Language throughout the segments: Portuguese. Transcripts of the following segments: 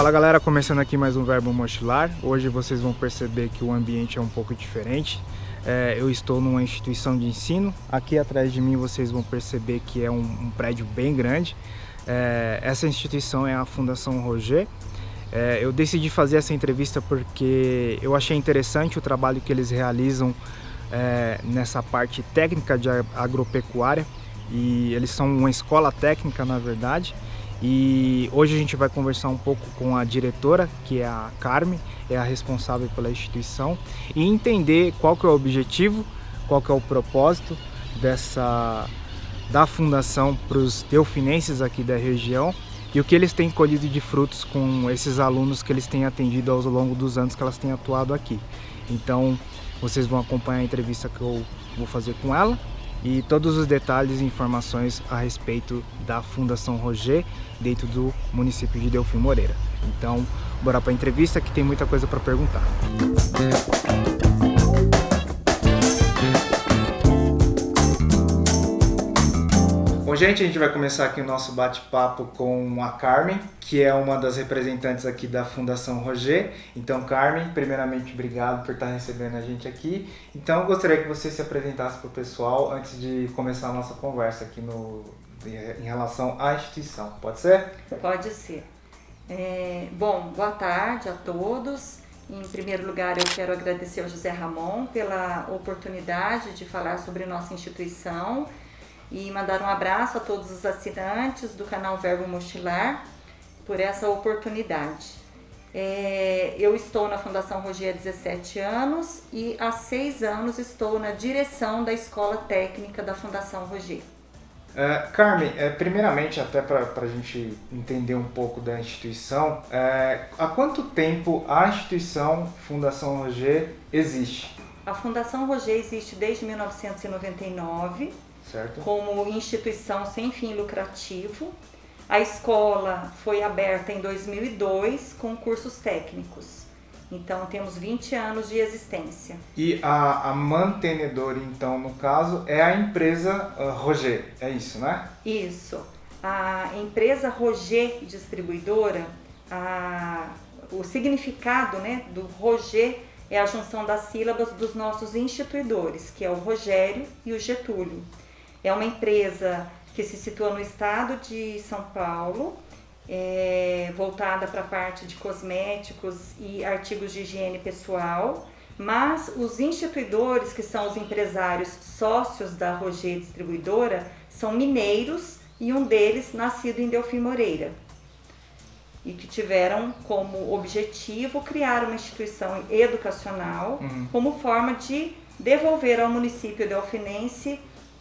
Fala galera, começando aqui mais um Verbo Mochilar. Hoje vocês vão perceber que o ambiente é um pouco diferente. É, eu estou numa instituição de ensino. Aqui atrás de mim vocês vão perceber que é um, um prédio bem grande. É, essa instituição é a Fundação Roger. É, eu decidi fazer essa entrevista porque eu achei interessante o trabalho que eles realizam é, nessa parte técnica de agropecuária e eles são uma escola técnica na verdade e hoje a gente vai conversar um pouco com a diretora, que é a Carmen, é a responsável pela instituição, e entender qual que é o objetivo, qual que é o propósito dessa da fundação para os delfinenses aqui da região e o que eles têm colhido de frutos com esses alunos que eles têm atendido ao longo dos anos que elas têm atuado aqui. Então, vocês vão acompanhar a entrevista que eu vou fazer com ela e todos os detalhes e informações a respeito da Fundação Roger dentro do município de Delfim Moreira. Então, bora para a entrevista que tem muita coisa para perguntar. Bom, gente, a gente vai começar aqui o nosso bate-papo com a Carmen, que é uma das representantes aqui da Fundação Roger. Então, Carmen, primeiramente, obrigado por estar recebendo a gente aqui. Então, eu gostaria que você se apresentasse para o pessoal antes de começar a nossa conversa aqui no, em relação à instituição. Pode ser? Pode ser. É, bom, boa tarde a todos. Em primeiro lugar, eu quero agradecer ao José Ramon pela oportunidade de falar sobre nossa instituição e mandar um abraço a todos os assinantes do canal Verbo Mochilar por essa oportunidade. É, eu estou na Fundação Roger há 17 anos e há seis anos estou na direção da Escola Técnica da Fundação Roger. É, Carmen, é, primeiramente, até para a gente entender um pouco da instituição, é, há quanto tempo a instituição Fundação Roger existe? A Fundação Roger existe desde 1999 certo. como instituição sem fim lucrativo. A escola foi aberta em 2002 com cursos técnicos. Então temos 20 anos de existência. E a, a mantenedora, então, no caso, é a empresa uh, Roger, é isso, né? Isso. A empresa Roger Distribuidora, a, o significado né, do Roger é a junção das sílabas dos nossos instituidores, que é o Rogério e o Getúlio. É uma empresa que se situa no estado de São Paulo, é, voltada para a parte de cosméticos e artigos de higiene pessoal, mas os instituidores, que são os empresários sócios da Roger Distribuidora, são mineiros e um deles nascido em Delfim Moreira. E que tiveram como objetivo criar uma instituição educacional uhum. como forma de devolver ao município delfinense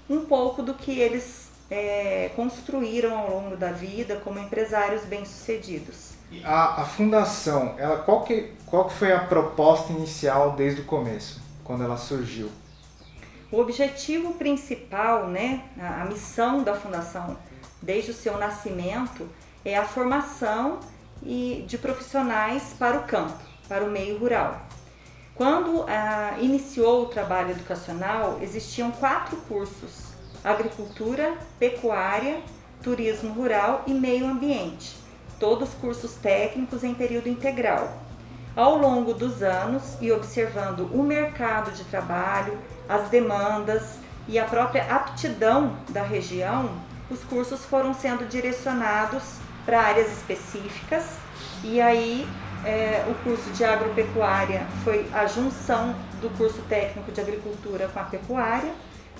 um pouco do que eles é, construíram ao longo da vida como empresários bem-sucedidos. A, a, fundação, ela, qual, que, qual que foi a proposta inicial desde o começo, quando ela surgiu? O objetivo principal, né, a, a missão da fundação desde o seu nascimento é a formação e de profissionais para o campo, para o meio rural. Quando ah, iniciou o trabalho educacional, existiam quatro cursos agricultura, pecuária, turismo rural e meio ambiente, todos cursos técnicos em período integral. Ao longo dos anos e observando o mercado de trabalho, as demandas e a própria aptidão da região, os cursos foram sendo direcionados para áreas específicas e aí é, o curso de agropecuária foi a junção do curso técnico de agricultura com a pecuária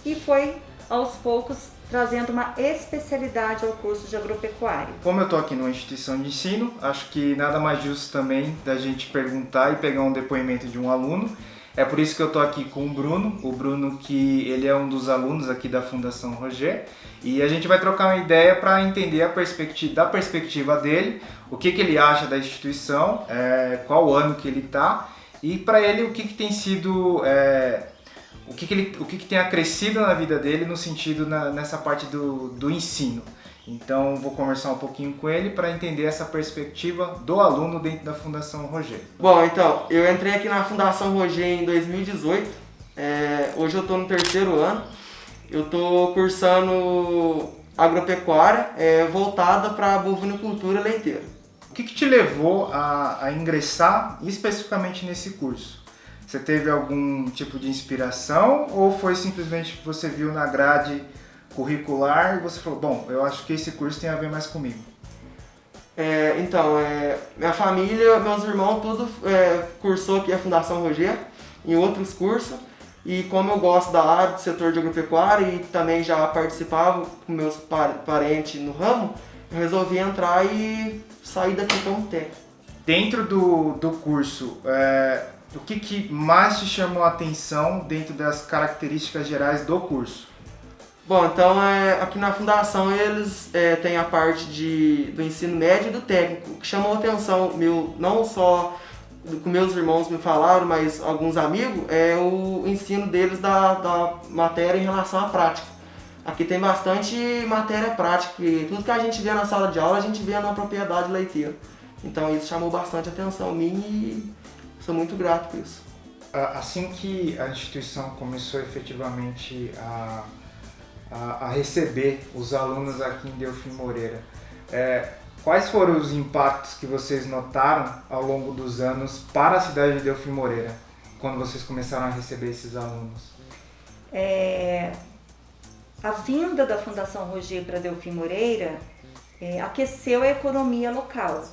e foi aos poucos trazendo uma especialidade ao curso de agropecuária. Como eu estou aqui numa instituição de ensino, acho que nada mais justo também da gente perguntar e pegar um depoimento de um aluno. É por isso que eu estou aqui com o Bruno, o Bruno que ele é um dos alunos aqui da Fundação Roger e a gente vai trocar uma ideia para entender a perspectiva, da perspectiva dele, o que, que ele acha da instituição, é, qual ano que ele está e para ele o que, que tem sido é, o que, que ele, o que, que tem acrescido na vida dele no sentido na, nessa parte do, do ensino. Então vou conversar um pouquinho com ele para entender essa perspectiva do aluno dentro da Fundação Roger. Bom, então, eu entrei aqui na Fundação Roger em 2018. É, hoje eu estou no terceiro ano. Eu estou cursando agropecuária é, voltada para bovinocultura leiteira. O que, que te levou a, a ingressar especificamente nesse curso? Você teve algum tipo de inspiração ou foi simplesmente que você viu na grade curricular e você falou, bom, eu acho que esse curso tem a ver mais comigo? É, então, é, minha família, meus irmãos, tudo é, cursou aqui a Fundação Roger, em outros cursos. E como eu gosto da área do setor de agropecuária e também já participava com meus parentes no ramo, eu resolvi entrar e sair daqui como técnico. Dentro do, do curso, é, o que, que mais te chamou a atenção dentro das características gerais do curso? Bom, então é, aqui na fundação eles é, têm a parte de, do ensino médio e do técnico, que chamou atenção meu, não só que meus irmãos me falaram, mas alguns amigos, é o ensino deles da, da matéria em relação à prática. Aqui tem bastante matéria prática, e tudo que a gente vê na sala de aula a gente vê na propriedade leiteira. Então isso chamou bastante atenção minha e sou muito grato por isso. Assim que a instituição começou efetivamente a a, a receber os alunos aqui em Delfim Moreira. É, quais foram os impactos que vocês notaram ao longo dos anos para a cidade de Delfim Moreira, quando vocês começaram a receber esses alunos? É, a vinda da Fundação Roger para Delfim Moreira é, aqueceu a economia local,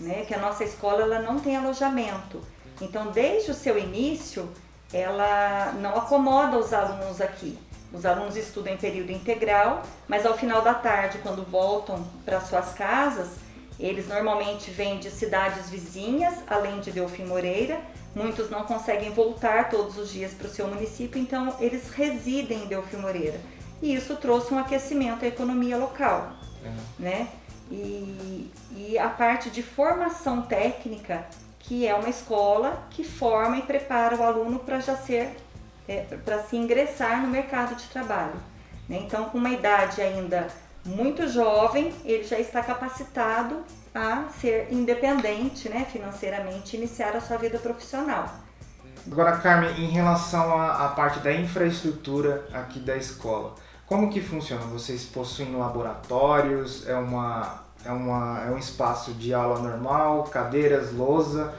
né? que a nossa escola ela não tem alojamento. Então, desde o seu início, ela não acomoda os alunos aqui. Os alunos estudam em período integral, mas ao final da tarde, quando voltam para suas casas, eles normalmente vêm de cidades vizinhas, além de Delfim Moreira. Muitos não conseguem voltar todos os dias para o seu município, então eles residem em Delfim Moreira. E isso trouxe um aquecimento à economia local, é. né? E, e a parte de formação técnica, que é uma escola que forma e prepara o aluno para já ser é, para se ingressar no mercado de trabalho. Né? Então, com uma idade ainda muito jovem, ele já está capacitado a ser independente né, financeiramente, iniciar a sua vida profissional. Agora, Carmen, em relação à, à parte da infraestrutura aqui da escola, como que funciona? Vocês possuem laboratórios? É, uma, é, uma, é um espaço de aula normal? Cadeiras, lousa?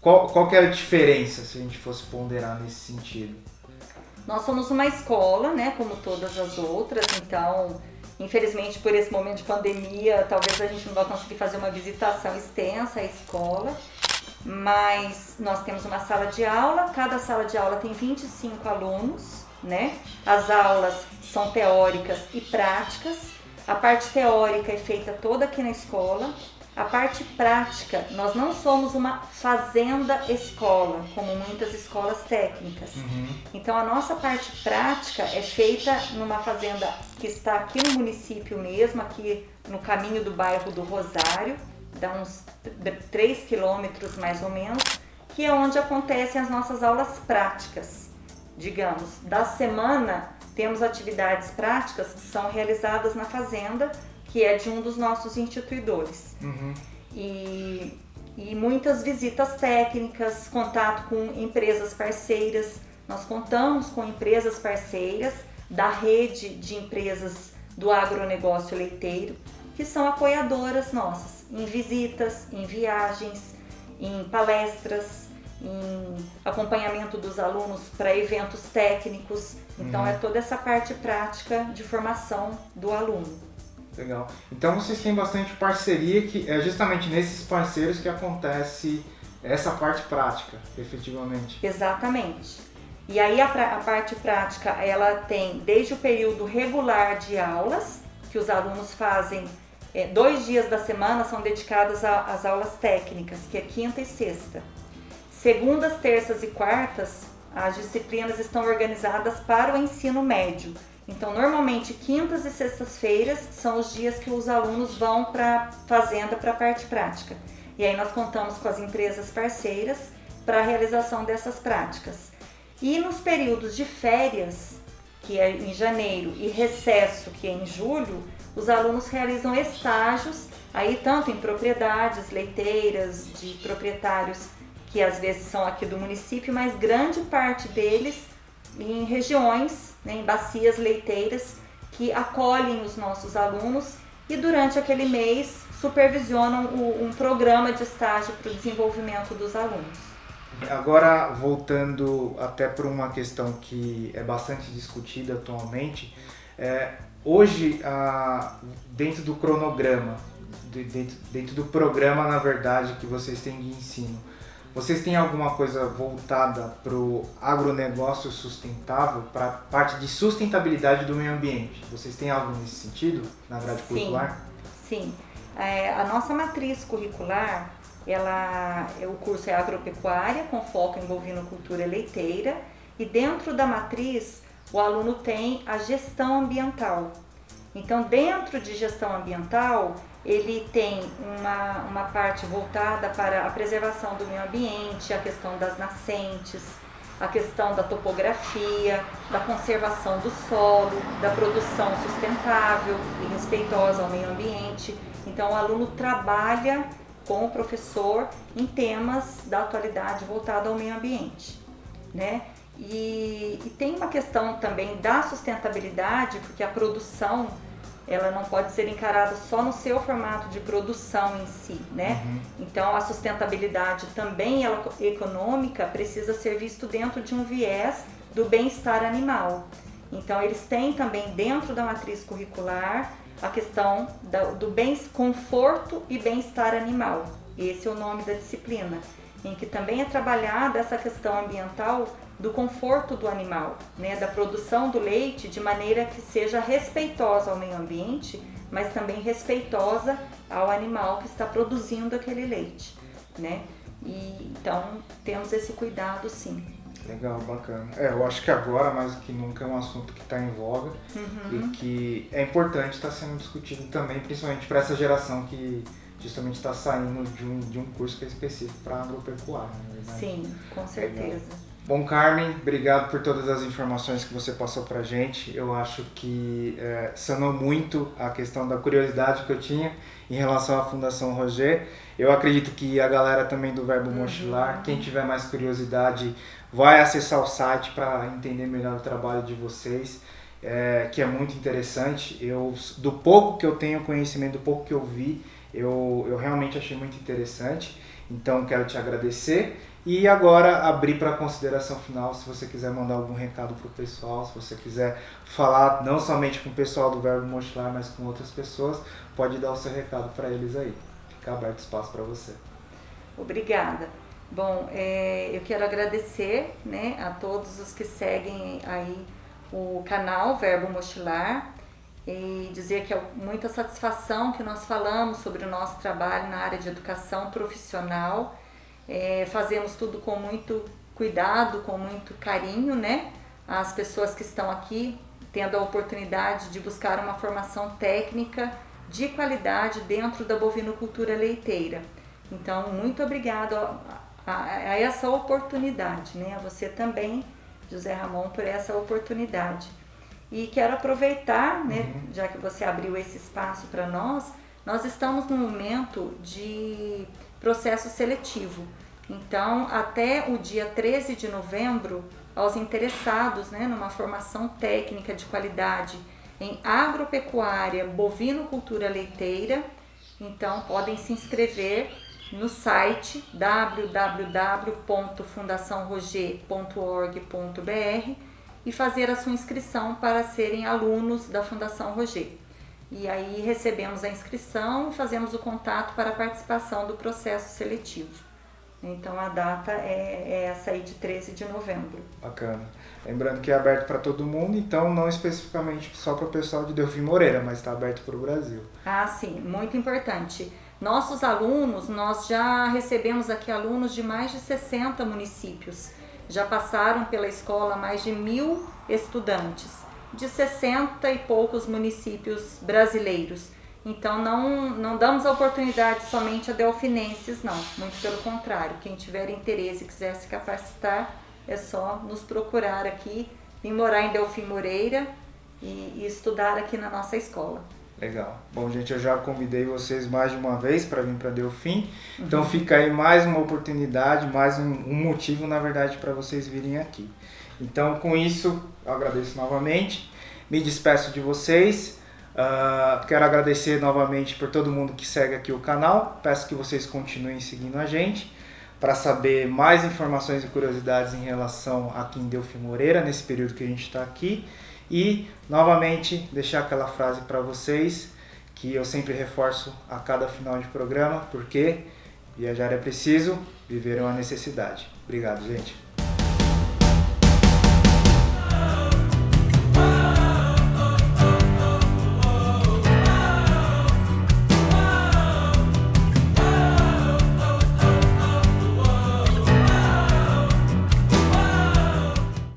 Qual, qual que é a diferença se a gente fosse ponderar nesse sentido? Nós somos uma escola, né, como todas as outras, então, infelizmente por esse momento de pandemia, talvez a gente não vai conseguir fazer uma visitação extensa à escola, mas nós temos uma sala de aula, cada sala de aula tem 25 alunos, né? As aulas são teóricas e práticas. A parte teórica é feita toda aqui na escola, a parte prática, nós não somos uma fazenda escola, como muitas escolas técnicas. Uhum. Então a nossa parte prática é feita numa fazenda que está aqui no município mesmo, aqui no caminho do bairro do Rosário, dá uns 3 quilômetros mais ou menos, que é onde acontecem as nossas aulas práticas. Digamos, da semana temos atividades práticas que são realizadas na fazenda que é de um dos nossos instituidores. Uhum. E, e muitas visitas técnicas, contato com empresas parceiras. Nós contamos com empresas parceiras da rede de empresas do agronegócio leiteiro, que são apoiadoras nossas em visitas, em viagens, em palestras, em acompanhamento dos alunos para eventos técnicos. Então, uhum. é toda essa parte prática de formação do aluno. Legal. Então vocês têm bastante parceria que é justamente nesses parceiros que acontece essa parte prática, efetivamente. Exatamente. E aí a, a parte prática, ela tem desde o período regular de aulas, que os alunos fazem é, dois dias da semana são dedicados às aulas técnicas, que é quinta e sexta. Segundas, terças e quartas, as disciplinas estão organizadas para o ensino médio, então, normalmente, quintas e sextas-feiras são os dias que os alunos vão para a fazenda para a parte prática. E aí nós contamos com as empresas parceiras para a realização dessas práticas. E nos períodos de férias, que é em janeiro, e recesso, que é em julho, os alunos realizam estágios, aí tanto em propriedades leiteiras, de proprietários que às vezes são aqui do município, mas grande parte deles em regiões, né, em bacias leiteiras que acolhem os nossos alunos e durante aquele mês supervisionam o, um programa de estágio para o desenvolvimento dos alunos. Agora, voltando até para uma questão que é bastante discutida atualmente, é, hoje, ah, dentro do cronograma, dentro, dentro do programa, na verdade, que vocês têm de ensino, vocês têm alguma coisa voltada para o agronegócio sustentável, para a parte de sustentabilidade do meio ambiente? Vocês têm algo nesse sentido na grade sim, curricular? Sim. É, a nossa matriz curricular, ela, o curso é agropecuária, com foco em bovinocultura leiteira, e dentro da matriz o aluno tem a gestão ambiental. Então, dentro de gestão ambiental, ele tem uma, uma parte voltada para a preservação do meio ambiente, a questão das nascentes, a questão da topografia, da conservação do solo, da produção sustentável e respeitosa ao meio ambiente. Então, o aluno trabalha com o professor em temas da atualidade voltado ao meio ambiente, né? E, e tem uma questão também da sustentabilidade, porque a produção ela não pode ser encarada só no seu formato de produção em si, né? Uhum. Então a sustentabilidade também ela, econômica precisa ser visto dentro de um viés do bem-estar animal. Então eles têm também dentro da matriz curricular a questão do bem conforto e bem-estar animal. Esse é o nome da disciplina, em que também é trabalhada essa questão ambiental do conforto do animal, né, da produção do leite de maneira que seja respeitosa ao meio ambiente, mas também respeitosa ao animal que está produzindo aquele leite, né? E, então temos esse cuidado sim. Legal, bacana. É, eu acho que agora mais do que nunca é um assunto que está em voga uhum. e que é importante estar tá sendo discutido também, principalmente para essa geração que justamente está saindo de um, de um curso que é específico para agropecuária, na verdade. Sim, com certeza. Legal. Bom, Carmen, obrigado por todas as informações que você passou para gente. Eu acho que é, sanou muito a questão da curiosidade que eu tinha em relação à Fundação Roger. Eu acredito que a galera também do Verbo uhum. Mochilar, quem tiver mais curiosidade, vai acessar o site para entender melhor o trabalho de vocês, é, que é muito interessante. Eu, do pouco que eu tenho conhecimento, do pouco que eu vi, eu, eu realmente achei muito interessante. Então, quero te agradecer e agora abrir para consideração final, se você quiser mandar algum recado para o pessoal, se você quiser falar não somente com o pessoal do Verbo Mochilar, mas com outras pessoas, pode dar o seu recado para eles aí. Fica aberto espaço para você. Obrigada. Bom, é, eu quero agradecer né, a todos os que seguem aí o canal Verbo Mochilar e dizer que é muita satisfação que nós falamos sobre o nosso trabalho na área de educação profissional é, fazemos tudo com muito cuidado, com muito carinho, né? As pessoas que estão aqui tendo a oportunidade de buscar uma formação técnica de qualidade dentro da bovinocultura leiteira. Então, muito obrigado a, a, a essa oportunidade, né? A você também, José Ramon, por essa oportunidade. E quero aproveitar, né, uhum. já que você abriu esse espaço para nós, nós estamos num momento de processo seletivo. Então, até o dia 13 de novembro, aos interessados né, numa formação técnica de qualidade em agropecuária, bovinocultura leiteira, então podem se inscrever no site www.fundaçãoroger.org.br e fazer a sua inscrição para serem alunos da Fundação Roger. E aí recebemos a inscrição fazemos o contato para a participação do processo seletivo. Então a data é, é essa aí de 13 de novembro. Bacana. Lembrando que é aberto para todo mundo, então não especificamente só para o pessoal de Delfim Moreira, mas está aberto para o Brasil. Ah, sim, muito importante. Nossos alunos, nós já recebemos aqui alunos de mais de 60 municípios. Já passaram pela escola mais de mil estudantes de 60 e poucos municípios brasileiros. Então não, não damos a oportunidade somente a delfinenses, não. Muito pelo contrário, quem tiver interesse e quiser se capacitar, é só nos procurar aqui, vir morar em Delfim Moreira e, e estudar aqui na nossa escola. Legal. Bom, gente, eu já convidei vocês mais de uma vez para vir para Delfim. Então uhum. fica aí mais uma oportunidade, mais um, um motivo, na verdade, para vocês virem aqui. Então, com isso, agradeço novamente, me despeço de vocês. Uh, quero agradecer novamente por todo mundo que segue aqui o canal. Peço que vocês continuem seguindo a gente para saber mais informações e curiosidades em relação a quem deu Moreira nesse período que a gente está aqui. E novamente deixar aquela frase para vocês que eu sempre reforço a cada final de programa, porque viajar é preciso, viver é uma necessidade. Obrigado, gente.